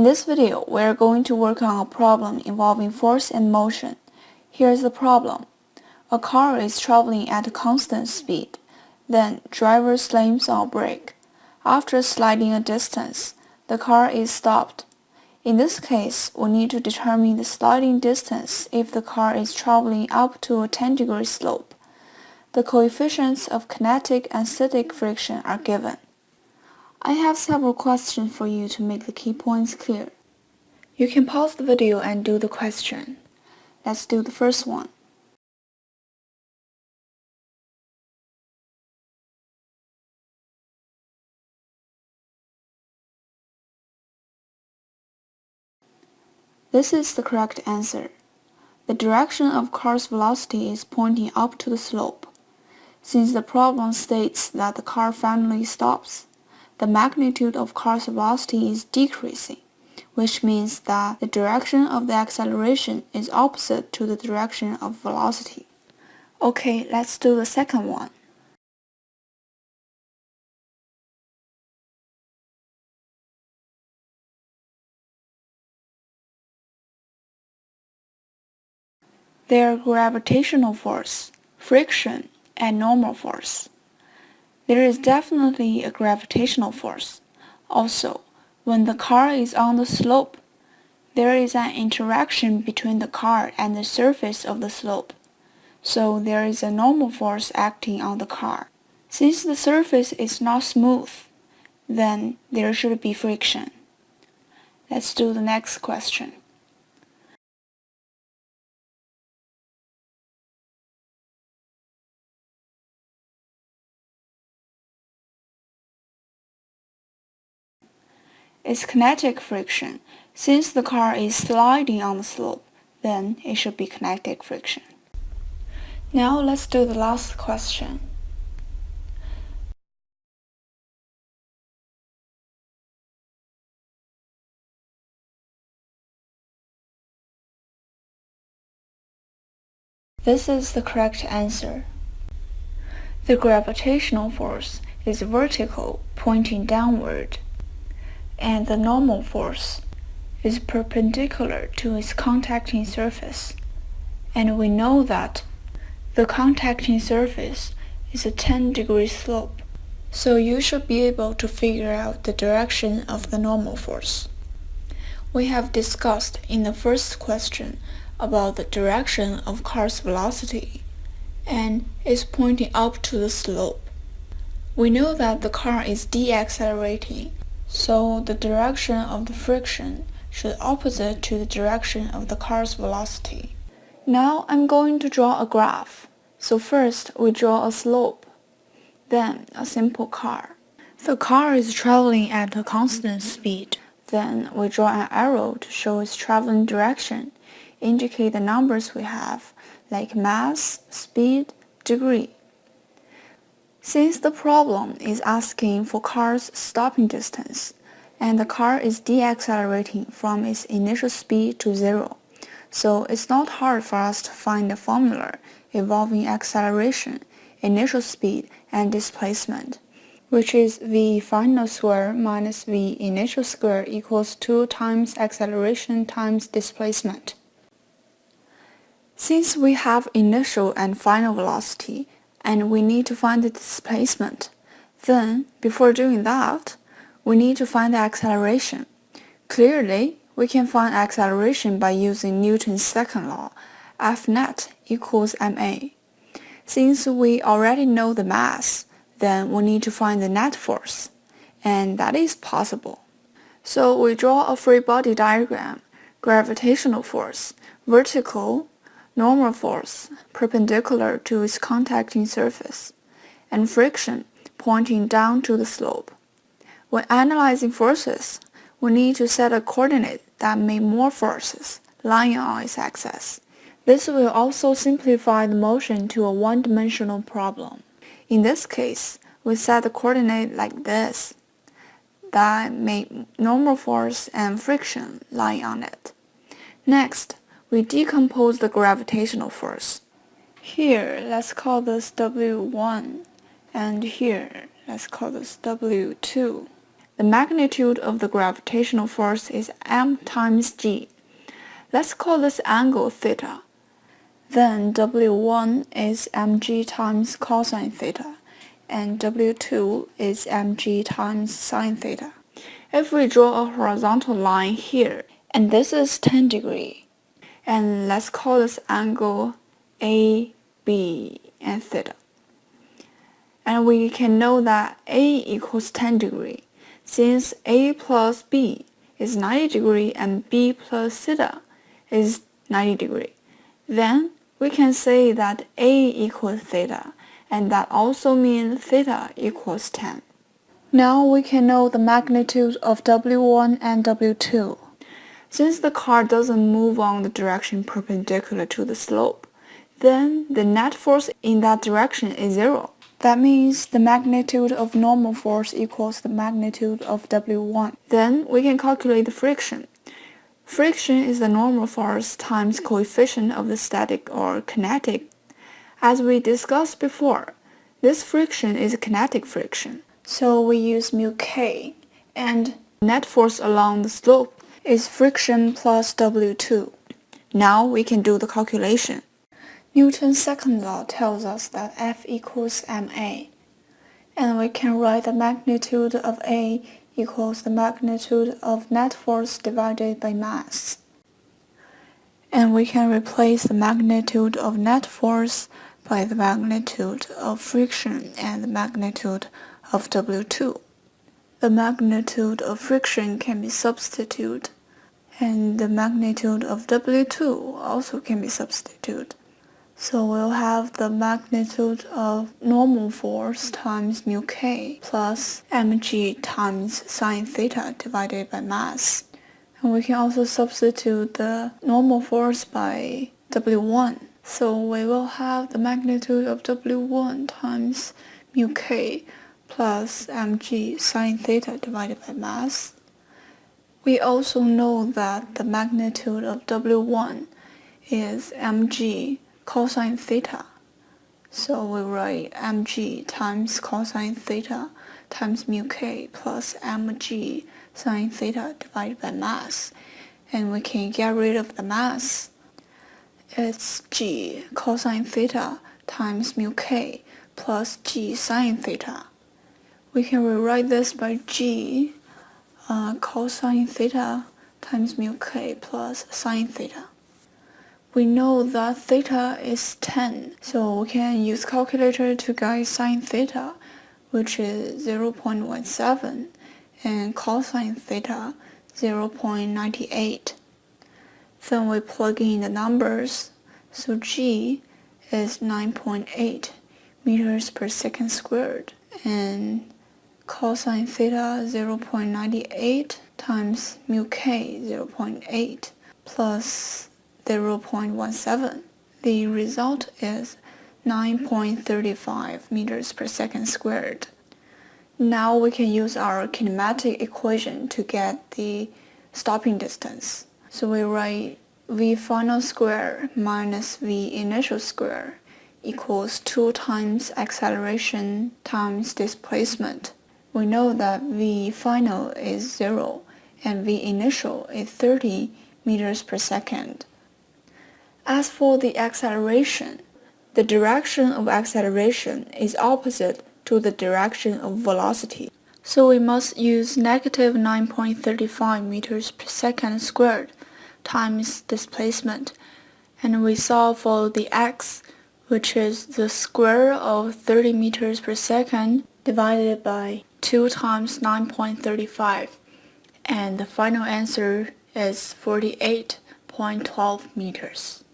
In this video, we are going to work on a problem involving force and motion. Here's the problem. A car is traveling at a constant speed. Then, driver slams on brake. After sliding a distance, the car is stopped. In this case, we need to determine the sliding distance if the car is traveling up to a 10 degree slope. The coefficients of kinetic and static friction are given. I have several questions for you to make the key points clear. You can pause the video and do the question. Let's do the first one. This is the correct answer. The direction of car's velocity is pointing up to the slope. Since the problem states that the car finally stops, the magnitude of car's velocity is decreasing, which means that the direction of the acceleration is opposite to the direction of velocity. Okay, let's do the second one. Their gravitational force, friction, and normal force. There is definitely a gravitational force. Also, when the car is on the slope, there is an interaction between the car and the surface of the slope. So there is a normal force acting on the car. Since the surface is not smooth, then there should be friction. Let's do the next question. Is kinetic friction. Since the car is sliding on the slope, then it should be kinetic friction. Now let's do the last question. This is the correct answer. The gravitational force is vertical, pointing downward and the normal force is perpendicular to its contacting surface. And we know that the contacting surface is a 10 degree slope. So you should be able to figure out the direction of the normal force. We have discussed in the first question about the direction of car's velocity and is pointing up to the slope. We know that the car is deaccelerating so the direction of the friction should opposite to the direction of the car's velocity. Now I'm going to draw a graph. So first we draw a slope, then a simple car. The car is traveling at a constant speed. Then we draw an arrow to show its traveling direction, indicate the numbers we have, like mass, speed, degree. Since the problem is asking for car's stopping distance, and the car is deaccelerating from its initial speed to zero, so it's not hard for us to find the formula involving acceleration, initial speed, and displacement, which is v final square minus v initial square equals 2 times acceleration times displacement. Since we have initial and final velocity, and we need to find the displacement. Then, before doing that, we need to find the acceleration. Clearly, we can find acceleration by using Newton's second law, F net equals ma. Since we already know the mass, then we need to find the net force, and that is possible. So we draw a free body diagram, gravitational force, vertical, normal force perpendicular to its contacting surface, and friction pointing down to the slope. When analyzing forces, we need to set a coordinate that may more forces lying on its axis. This will also simplify the motion to a one-dimensional problem. In this case, we set the coordinate like this, that may normal force and friction lying on it. Next, we decompose the gravitational force. Here, let's call this W1, and here, let's call this W2. the magnitude of the gravitational force is m times g. Let's call this angle theta. Then W1 is mg times cosine theta, and W2 is mg times sine theta. If we draw a horizontal line here, and this is 10 degree, and let's call this angle A, B, and theta. And we can know that A equals 10 degree, since A plus B is 90 degree and B plus theta is 90 degree. Then we can say that A equals theta, and that also means theta equals 10. Now we can know the magnitude of W1 and W2. Since the car doesn't move on the direction perpendicular to the slope, then the net force in that direction is zero. That means the magnitude of normal force equals the magnitude of W1. Then we can calculate the friction. Friction is the normal force times coefficient of the static or kinetic. As we discussed before, this friction is kinetic friction. So we use mu k and net force along the slope is friction plus W2. Now we can do the calculation. Newton's second law tells us that F equals ma, and we can write the magnitude of A equals the magnitude of net force divided by mass. And we can replace the magnitude of net force by the magnitude of friction and the magnitude of W2 the magnitude of friction can be substituted, and the magnitude of W2 also can be substituted. So we'll have the magnitude of normal force times mu k plus mg times sine theta divided by mass. And we can also substitute the normal force by W1. So we will have the magnitude of W1 times mu k plus mg sine theta divided by mass. We also know that the magnitude of W1 is mg cosine theta. So we write mg times cosine theta times mu k plus mg sine theta divided by mass. And we can get rid of the mass. It's g cosine theta times mu k plus g sine theta we can rewrite this by g uh, cosine theta times mu k plus sine theta. We know that theta is 10, so we can use calculator to get sine theta, which is 0.17, and cosine theta 0.98. Then we plug in the numbers, so g is 9.8 meters per second squared, and cosine theta 0.98 times mu k 0.8 plus 0.17. The result is 9.35 meters per second squared. Now we can use our kinematic equation to get the stopping distance. So we write v final square minus v initial square equals 2 times acceleration times displacement we know that V final is 0 and V initial is 30 meters per second. As for the acceleration, the direction of acceleration is opposite to the direction of velocity. So we must use negative 9.35 meters per second squared times displacement and we solve for the x which is the square of 30 meters per second divided by 2 times 9.35 and the final answer is 48.12 meters.